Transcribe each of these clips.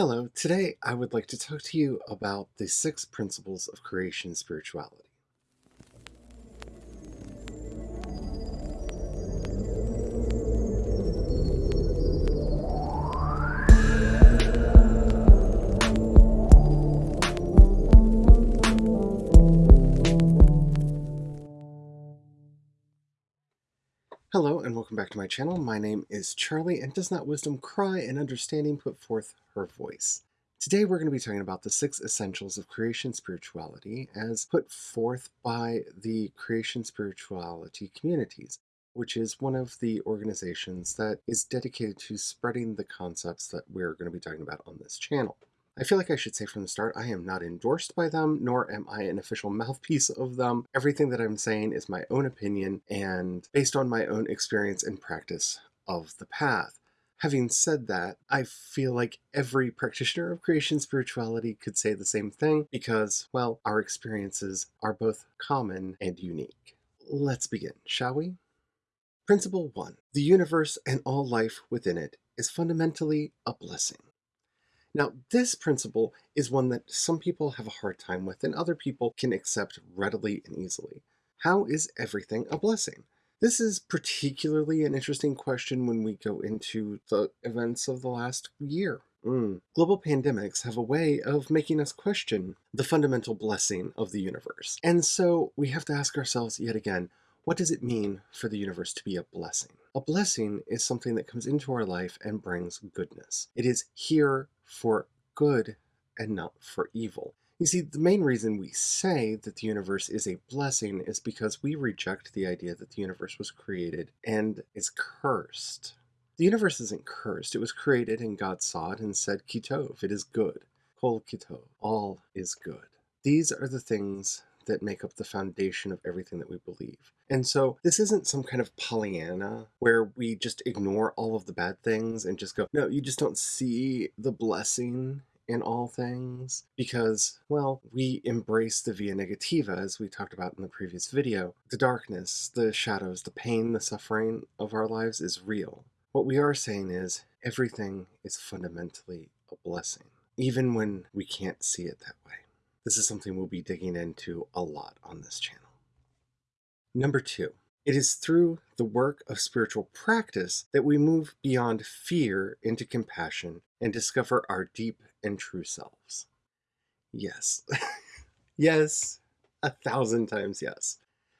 Hello, today I would like to talk to you about the six principles of creation spirituality. Hello and welcome back to my channel. My name is Charlie and does not wisdom cry and understanding put forth her voice. Today we're going to be talking about the six essentials of creation spirituality as put forth by the creation spirituality communities, which is one of the organizations that is dedicated to spreading the concepts that we're going to be talking about on this channel. I feel like I should say from the start, I am not endorsed by them, nor am I an official mouthpiece of them. Everything that I'm saying is my own opinion and based on my own experience and practice of the path. Having said that, I feel like every practitioner of creation spirituality could say the same thing because, well, our experiences are both common and unique. Let's begin, shall we? Principle 1. The universe and all life within it is fundamentally a blessing. Now, this principle is one that some people have a hard time with and other people can accept readily and easily. How is everything a blessing? This is particularly an interesting question when we go into the events of the last year. Mm. Global pandemics have a way of making us question the fundamental blessing of the universe. And so we have to ask ourselves yet again, what does it mean for the universe to be a blessing? A blessing is something that comes into our life and brings goodness. It is here for good and not for evil. You see, the main reason we say that the universe is a blessing is because we reject the idea that the universe was created and is cursed. The universe isn't cursed. It was created and God saw it and said, Kitov, it is good. Kol Kitov, all is good. These are the things that make up the foundation of everything that we believe. And so this isn't some kind of Pollyanna where we just ignore all of the bad things and just go, no, you just don't see the blessing in all things because, well, we embrace the via negativa as we talked about in the previous video. The darkness, the shadows, the pain, the suffering of our lives is real. What we are saying is everything is fundamentally a blessing, even when we can't see it that way. This is something we'll be digging into a lot on this channel. Number two, it is through the work of spiritual practice that we move beyond fear into compassion and discover our deep and true selves. Yes. yes. A thousand times yes.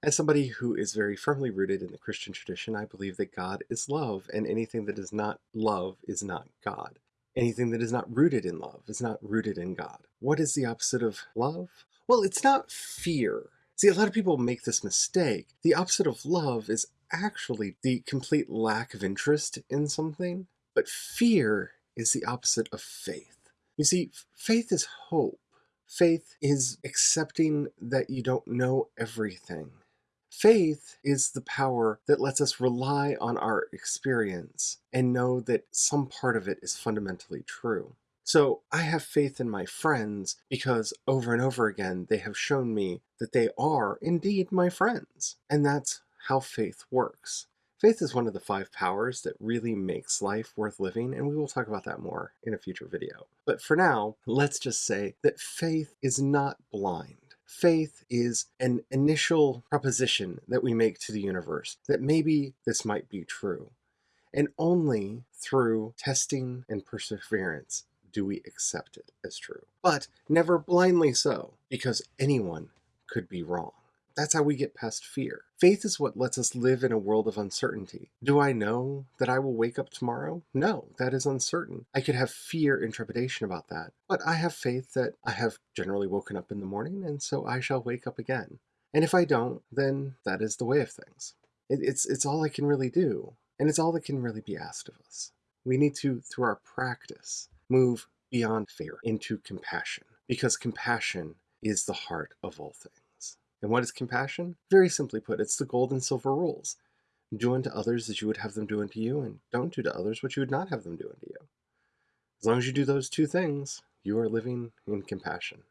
As somebody who is very firmly rooted in the Christian tradition, I believe that God is love, and anything that is not love is not God. Anything that is not rooted in love is not rooted in God. What is the opposite of love? Well, it's not fear. See, a lot of people make this mistake. The opposite of love is actually the complete lack of interest in something, but fear is the opposite of faith. You see, faith is hope. Faith is accepting that you don't know everything. Faith is the power that lets us rely on our experience and know that some part of it is fundamentally true. So I have faith in my friends because over and over again they have shown me that they are indeed my friends. And that's how faith works. Faith is one of the five powers that really makes life worth living, and we will talk about that more in a future video. But for now, let's just say that faith is not blind. Faith is an initial proposition that we make to the universe that maybe this might be true. And only through testing and perseverance do we accept it as true. But never blindly so, because anyone could be wrong. That's how we get past fear. Faith is what lets us live in a world of uncertainty. Do I know that I will wake up tomorrow? No, that is uncertain. I could have fear and trepidation about that, but I have faith that I have generally woken up in the morning and so I shall wake up again. And if I don't, then that is the way of things. It, it's, it's all I can really do, and it's all that can really be asked of us. We need to, through our practice, move beyond fear into compassion, because compassion is the heart of all things. And what is compassion? Very simply put, it's the gold and silver rules. Do unto others as you would have them do unto you, and don't do to others what you would not have them do unto you. As long as you do those two things, you are living in compassion.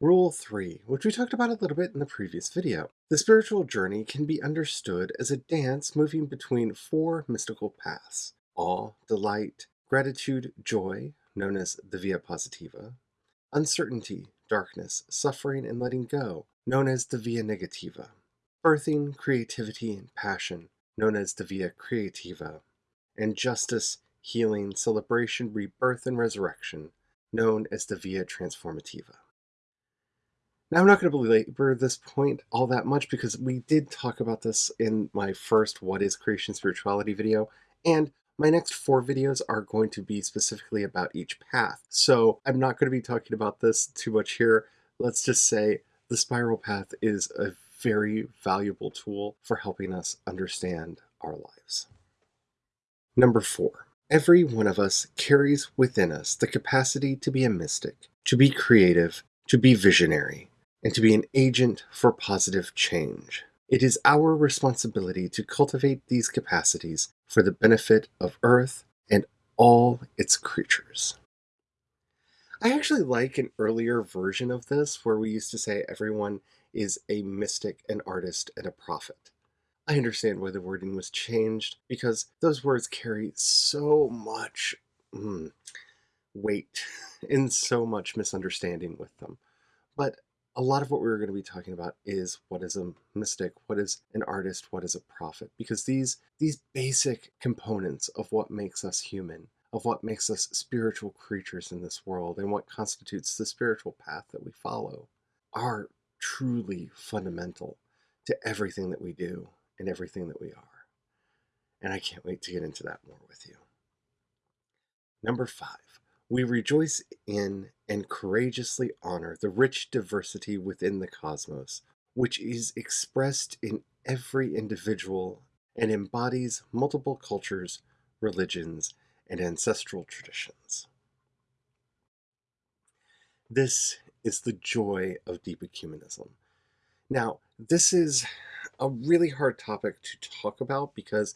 Rule 3, which we talked about a little bit in the previous video. The spiritual journey can be understood as a dance moving between four mystical paths awe, delight, gratitude, joy, known as the via positiva, uncertainty, darkness, suffering, and letting go, known as the via negativa, birthing, creativity, and passion, known as the via creativa, and justice, healing, celebration, rebirth, and resurrection, known as the via transformativa. Now, I'm not going to belabor this point all that much because we did talk about this in my first What is Creation Spirituality video, and my next four videos are going to be specifically about each path. So I'm not going to be talking about this too much here. Let's just say the spiral path is a very valuable tool for helping us understand our lives. Number four, every one of us carries within us the capacity to be a mystic, to be creative, to be visionary, and to be an agent for positive change. It is our responsibility to cultivate these capacities for the benefit of Earth and all its creatures. I actually like an earlier version of this where we used to say everyone is a mystic, an artist, and a prophet. I understand why the wording was changed because those words carry so much mm, weight and so much misunderstanding with them. But a lot of what we are going to be talking about is what is a mystic, what is an artist, what is a prophet, because these these basic components of what makes us human, of what makes us spiritual creatures in this world, and what constitutes the spiritual path that we follow, are truly fundamental to everything that we do and everything that we are. And I can't wait to get into that more with you. Number five, we rejoice in and courageously honor the rich diversity within the cosmos, which is expressed in every individual and embodies multiple cultures, religions, and ancestral traditions. This is the joy of deep ecumenism. Now, this is a really hard topic to talk about because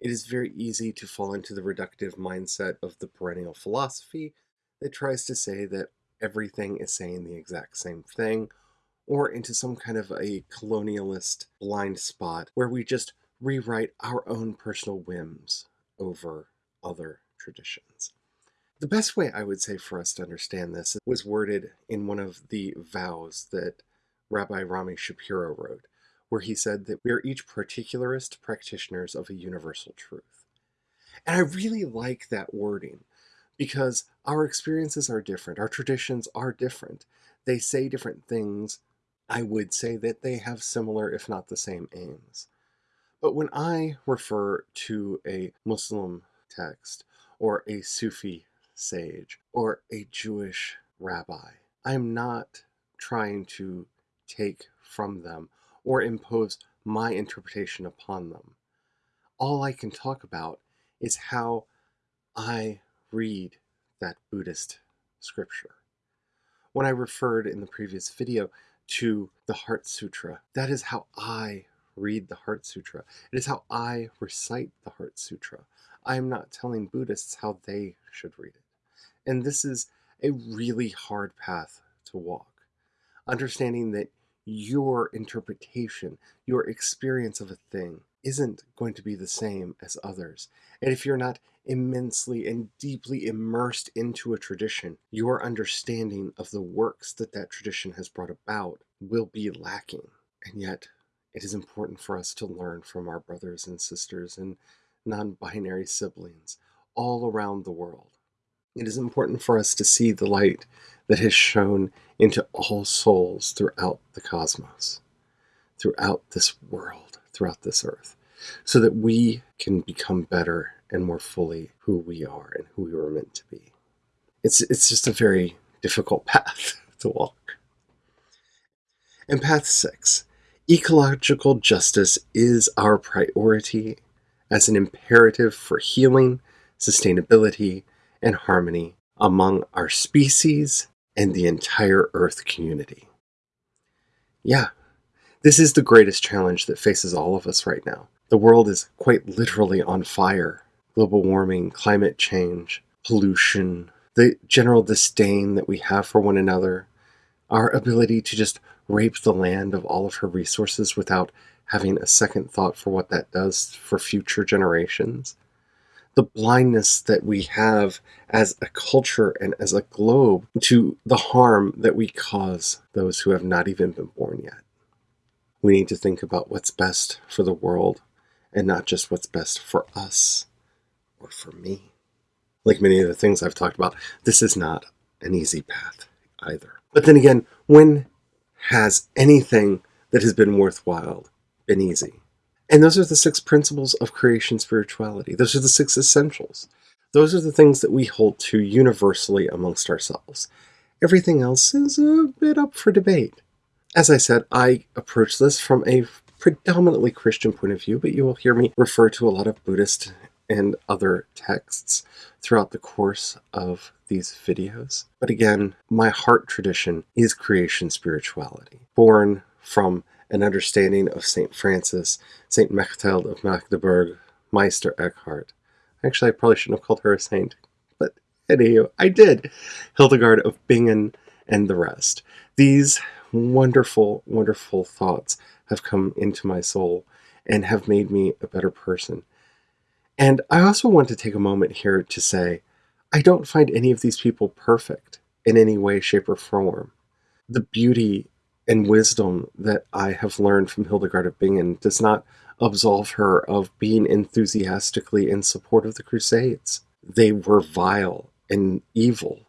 it is very easy to fall into the reductive mindset of the perennial philosophy that tries to say that everything is saying the exact same thing, or into some kind of a colonialist blind spot where we just rewrite our own personal whims over other traditions. The best way I would say for us to understand this was worded in one of the vows that Rabbi Rami Shapiro wrote where he said that we are each particularist practitioners of a universal truth. And I really like that wording because our experiences are different, our traditions are different. They say different things. I would say that they have similar, if not the same, aims. But when I refer to a Muslim text, or a Sufi sage, or a Jewish rabbi, I'm not trying to take from them or impose my interpretation upon them. All I can talk about is how I read that Buddhist scripture. When I referred in the previous video to the Heart Sutra, that is how I read the Heart Sutra. It is how I recite the Heart Sutra. I am not telling Buddhists how they should read it. And this is a really hard path to walk. Understanding that your interpretation, your experience of a thing isn't going to be the same as others. And if you're not immensely and deeply immersed into a tradition, your understanding of the works that that tradition has brought about will be lacking. And yet, it is important for us to learn from our brothers and sisters and non binary siblings all around the world. It is important for us to see the light that has shone into all souls throughout the cosmos, throughout this world, throughout this earth, so that we can become better and more fully who we are and who we were meant to be. It's, it's just a very difficult path to walk. And path six ecological justice is our priority as an imperative for healing, sustainability, and harmony among our species and the entire Earth community. Yeah, this is the greatest challenge that faces all of us right now. The world is quite literally on fire. Global warming, climate change, pollution, the general disdain that we have for one another, our ability to just rape the land of all of her resources without having a second thought for what that does for future generations. the blindness that we have as a culture and as a globe to the harm that we cause those who have not even been born yet. We need to think about what's best for the world and not just what's best for us or for me. Like many of the things I've talked about, this is not an easy path either. But then again, when has anything that has been worthwhile been easy? And those are the six principles of creation spirituality. Those are the six essentials. Those are the things that we hold to universally amongst ourselves. Everything else is a bit up for debate. As I said, I approach this from a predominantly Christian point of view, but you will hear me refer to a lot of Buddhist and other texts throughout the course of these videos. But again, my heart tradition is creation spirituality, born from an understanding of St. Francis, St. Mechthild of Magdeburg, Meister Eckhart. Actually, I probably shouldn't have called her a saint, but anywho, I did. Hildegard of Bingen and the rest. These wonderful, wonderful thoughts have come into my soul and have made me a better person. And I also want to take a moment here to say I don't find any of these people perfect in any way, shape, or form. The beauty and wisdom that I have learned from Hildegard of Bingen does not absolve her of being enthusiastically in support of the Crusades. They were vile and evil.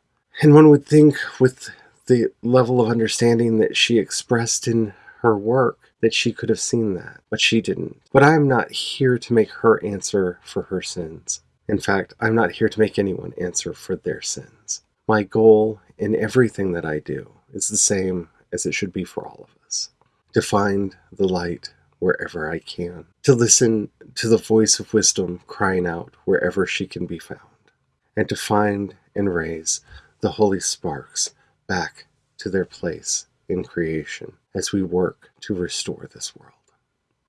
And one would think, with the level of understanding that she expressed in her work, that she could have seen that, but she didn't. But I am not here to make her answer for her sins. In fact, I'm not here to make anyone answer for their sins. My goal in everything that I do is the same as it should be for all of us to find the light wherever I can, to listen to the voice of wisdom crying out wherever she can be found, and to find and raise the holy sparks back to their place in creation as we work to restore this world.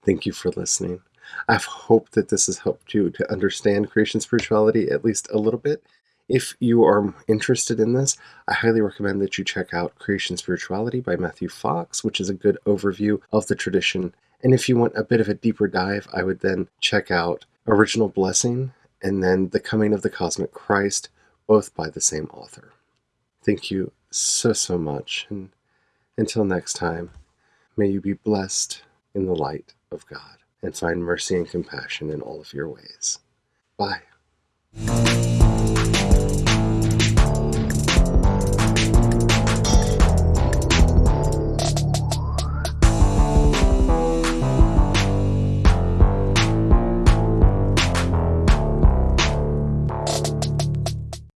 Thank you for listening. I hope that this has helped you to understand creation spirituality at least a little bit if you are interested in this, I highly recommend that you check out Creation Spirituality by Matthew Fox, which is a good overview of the tradition. And if you want a bit of a deeper dive, I would then check out Original Blessing and then The Coming of the Cosmic Christ, both by the same author. Thank you so, so much. And until next time, may you be blessed in the light of God and find mercy and compassion in all of your ways. Bye.